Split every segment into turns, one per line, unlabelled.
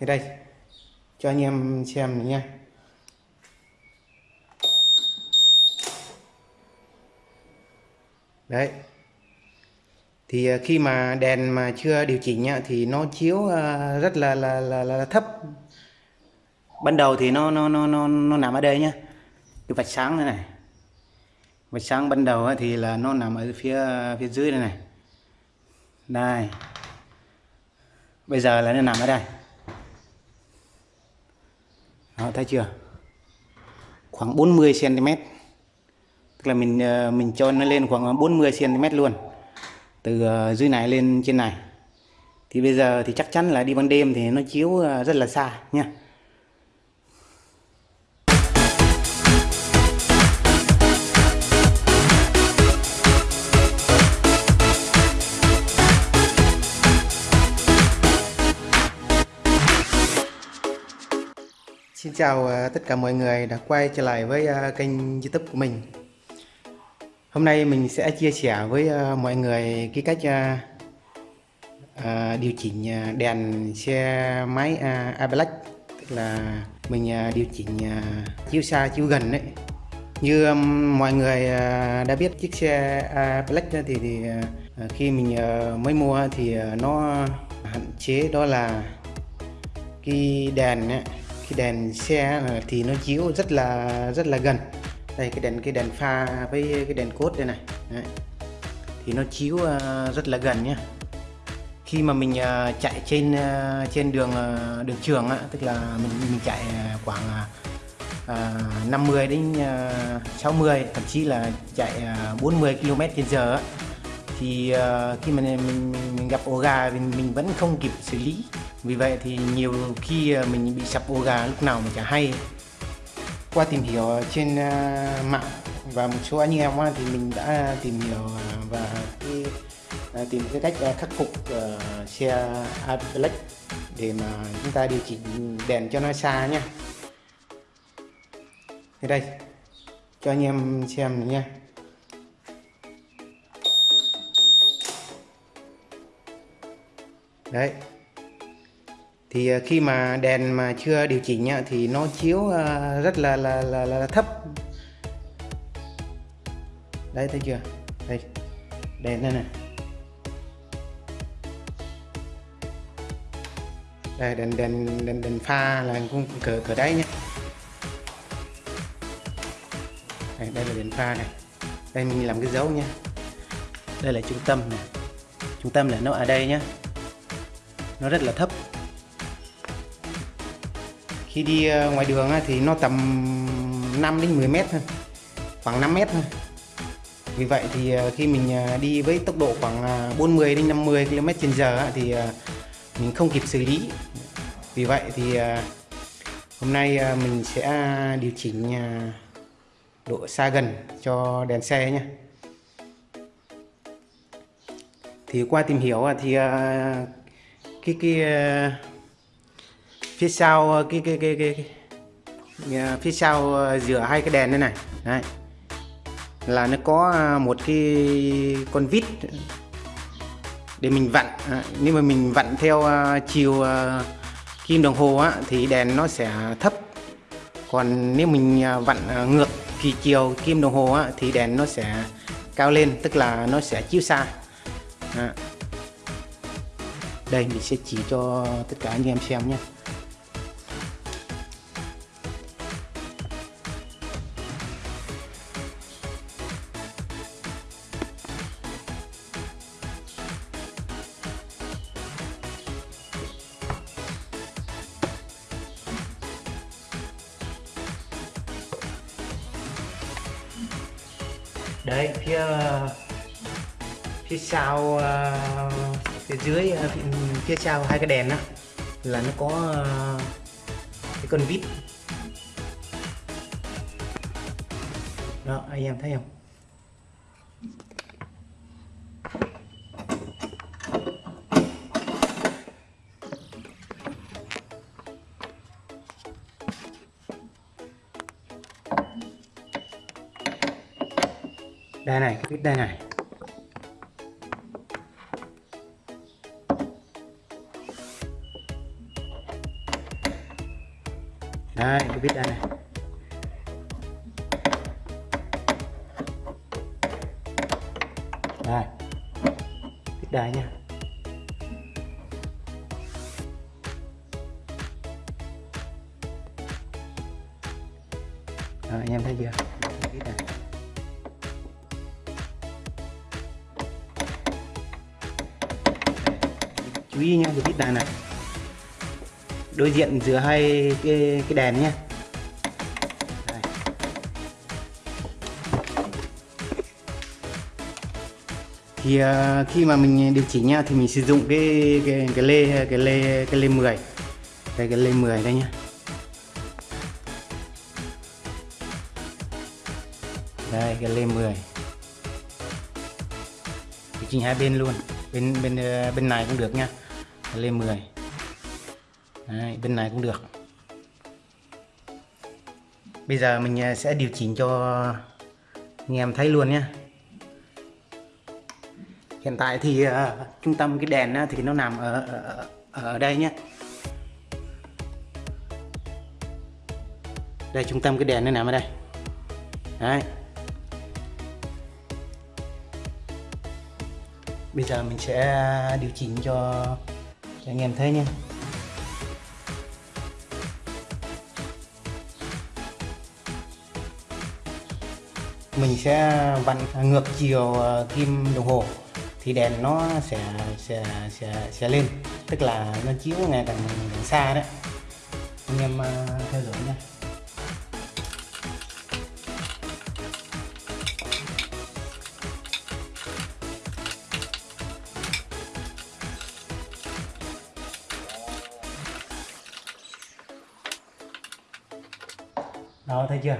thì đây, cho anh em xem này nha. Đấy. Thì à, khi mà đèn mà chưa điều chỉnh nhá thì nó chiếu à, rất là là là, là thấp. Ban đầu thì nó nó nó nó nó nằm ở đây nhá. Cái vạch sáng này này. Vạch sáng ban đầu thì là nó nằm ở phía phía dưới này này. Đây. Bây giờ là nó nằm ở đây. Đó, thấy chưa? Khoảng 40 cm. Tức là mình ờ, mình cho nó lên khoảng 40 cm luôn. Từ ờ, dưới này lên trên này. Thì bây giờ thì chắc chắn là đi ban đêm thì nó chiếu ờ, rất là xa nha. Xin chào ờ, tất cả mọi người đã quay trở lại với ờ, kênh youtube của mình. Hôm nay mình sẽ chia sẻ với ờ, mọi người cái cách điều chỉnh đèn xe máy Ablack Tức là mình điều chỉnh chiếu xa chiếu gần đấy Như mọi người đã biết chiếc xe Ablack thì, thì khi mình mới mua thì nó hạn chế đó là cái đèn ấy, cái đèn xe thì nó chiếu rất là rất là gần. Đây cái đèn cái đèn pha với cái đèn cốt đây này. Đấy. thì nó chiếu ờ, rất là gần nhé khi mà mình ờ, chạy trên ờ, trên đường đường trường á, tức là mình mình chạy khoảng à, 50 đến 60 thậm chí là chạy 40 km h giờ thì uh, khi mà mình, mình gặp ổ gà mình, mình vẫn không kịp xử lý. Vì vậy thì nhiều khi ờ, mình bị sập ổ gà lúc nào mà chả hay. Qua tìm hiểu trên uh, mạng và một số anh em thì mình đã tìm hiểu và cái, tìm cái cách khắc phục uh, xe Ablex để mà chúng ta điều chỉnh đèn cho nó xa nhé Thì đây cho anh em xem nha đấy. Thì ờ, khi mà đèn mà chưa điều chỉnh thì nó chiếu ờ, rất là là, là, là thấp. Đấy thấy chưa? Đây. Đèn đây này. Đây đèn đèn đèn, đèn pha là cũng cỡ cỡ đấy nhé đây, đây là đèn pha này. Đây mình làm cái dấu nhé đây là trung tâm này. Trung tâm là nó ở đây nhé nó rất là thấp. Khi đi ờ, ngoài đường thì nó tầm 5 đến 10 mét thôi, khoảng 5 mét thôi. Vì vậy thì ờ, khi mình ờ, đi với tốc độ khoảng 40 đến 50 km h thì mình không kịp xử lý. Vì vậy thì hôm nay mình sẽ điều chỉnh độ xa gần cho đèn xe nhé thì qua tìm hiểu thì cái cái ờ, phía sau ờ, cái cái cái cái, cái ờ, phía sau giữa hai cái đèn đây này. Đấy. Là nó có một cái con vít để mình vặn. À, nếu mà mình vặn theo chiều kim đồng hồ á, thì đèn nó sẽ thấp. Còn nếu mình vặn ngược kỳ chiều kim đồng hồ á, thì đèn nó sẽ cao lên tức là nó sẽ chiếu xa. À đây mình sẽ chỉ cho tất cả anh em xem nhé. Đây phía phía sau uh, phía dưới ờ, phía sau hai cái đèn đó là nó có ờ, cái con vít. Đó, anh em thấy không? Đây này, cái vít đây này. Cái vít đây này. Đây. Vít đây nha. Đó, anh em thấy chưa? Vít này chú ý nha cái vít này này. Đối diện giữa hai cái cái đèn nhé thì uh, khi mà mình điều chỉnh nha thì mình sử dụng cái cái cái lê cái lê cái lê 10 đây cái lê 10 đây nhá. Đây cái lê 10 điều chỉnh hai bên luôn. Bên bên à, bên này cũng được nha. Cái lê 10 Đấy, bên này cũng được. Bây giờ mình à, sẽ điều chỉnh cho anh em thấy luôn nhé hiện tại thì uh, trung tâm cái đèn uh, thì nó nằm ở, ở ở đây nhé. Đây trung tâm cái đèn nó nằm ở đây. Đấy. Bây giờ mình sẽ ờ, điều chỉnh cho, cho anh em thấy nhé. Mình sẽ vặn ngược chiều kim đồng hồ thì đèn nó sẽ sẽ sẽ sẽ lên. Tức là nó chiếu ngày càng, càng xa đấy. Anh em à, theo dõi nha. Đó thấy chưa?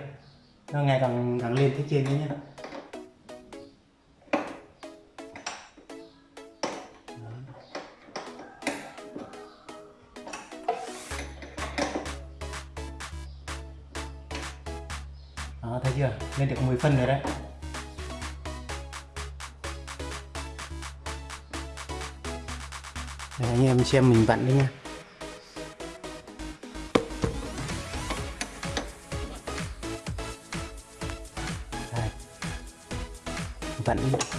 Nó ngày càng càng lên phía trên đấy nhé? Lên được 10 phân rồi đấy. Đấy, anh em xem mình vặn đi nha. Đây. vặn đi.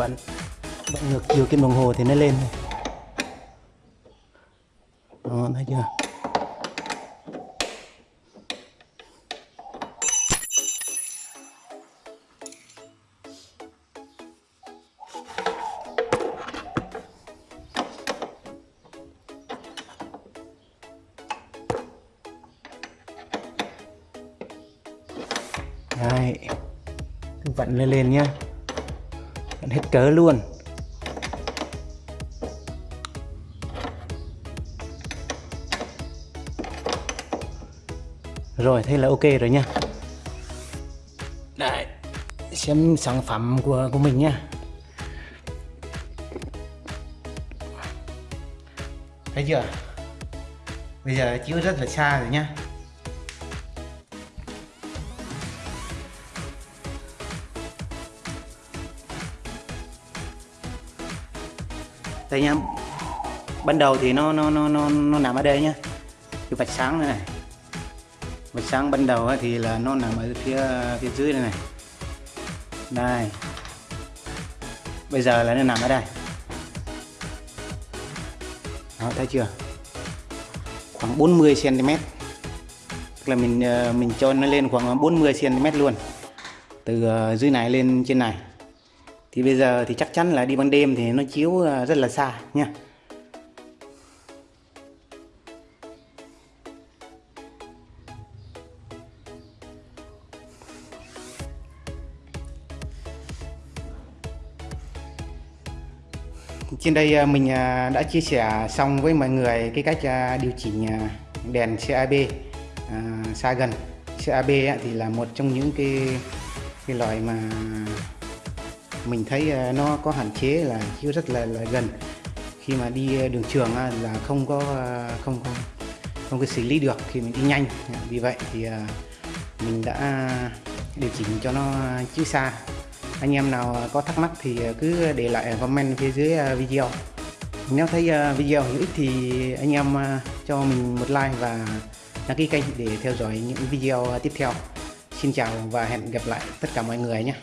Vẫn vẫn ngược chiều kim đồng hồ thì nó lên này. đó, thấy chưa Đấy. Cứ vặn lên lên nhá Vặn hết cỡ luôn. Rồi, thế là ok rồi nha. Đây Xem sản phẩm của của mình nha. Thấy chưa? Bây giờ chiếu rất là xa rồi nha. Đây nha ban đầu thì nó nó nó nó nó nằm ở đây nhá. Cái vạch sáng này, này. Vạch sáng ban đầu thì là nó nằm ở phía phía dưới này này. Đây. Bây giờ là nó nằm ở đây. Đó thấy chưa? Khoảng 40 cm tức là mình ờ, mình cho nó lên khoảng 40 cm luôn. Từ ờ, dưới này lên trên này thì bây giờ thì chắc chắn là đi ban đêm thì nó chiếu à, rất là xa nha. Trên đây à, mình à, đã chia sẻ xong với mọi người cái cách điều chỉnh đèn CAB xa gần. CAB thì là một trong những cái cái loại mà mình thấy à, nó có hạn chế là chiếu rất là, là gần. Khi mà đi à, đường trường là không có à, không không không có xử lý được khi mình đi nhanh. Vì vậy thì mình đã điều chỉnh cho nó chiếu xa. Anh em nào có thắc mắc thì cứ để lại comment phía dưới video. Nếu thấy video hữu ích thì anh em cho mình một like và đăng ký kênh để theo dõi những video tiếp theo. Xin chào và hẹn gặp lại tất cả mọi người nhé.